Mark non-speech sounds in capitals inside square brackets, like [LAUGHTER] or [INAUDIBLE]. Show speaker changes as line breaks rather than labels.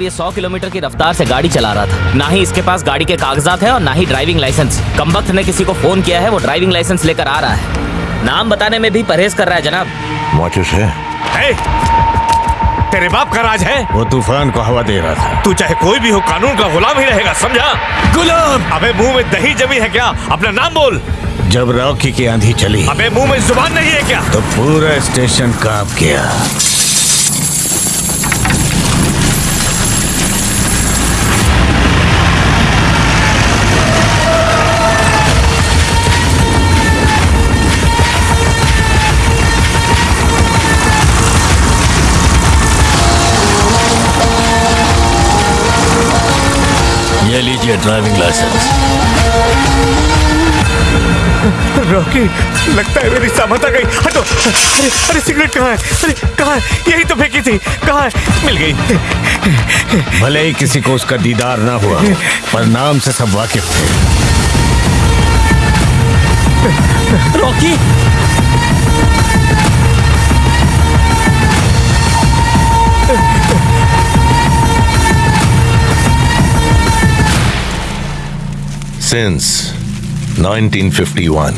ये 100 किलोमीटर की रफ्तार से गाड़ी चला रहा था। ना ही इसके पास गाड़ी के कागजात है और ना ही ड्राइविंग लाइसेंस। कम ने किसी को फ़ोन किया है वो ड्राइविंग लाइसेंस लेकर आ रहा है। नाम बताने में भी परहेज कर रहा है जनाब।
माचिस है।
ए, तेरे बाप का राज है?
वो तूफ़ान को हवा दे रहा था।
तू चाहे कोई भी हो कानून का गुलाम ही रहेगा समझा?
गुलाम!
अबे मुँह में दही जमी है क्या? अपना नाम बोल।
जब रॉकी की आंधी चली
अबे मुँह में ज़ुबान नहीं है क्या?
तो पूरा स्टेशन काँप गया। ये लीजिए ड्राइविंग लाइसेंस [LAUGHS]
रॉकी लगता है मेरी सामत आ गई। हटो। अरे अरे सिगरेट कहाँ है? अरे कहाँ है? यही तो फेंकी थी। कहाँ है? मिल गई।
भले ही किसी को उसका दीदार ना हुआ पर नाम से सब वाकिफ थे। [LAUGHS]
Rocky
Since 1951,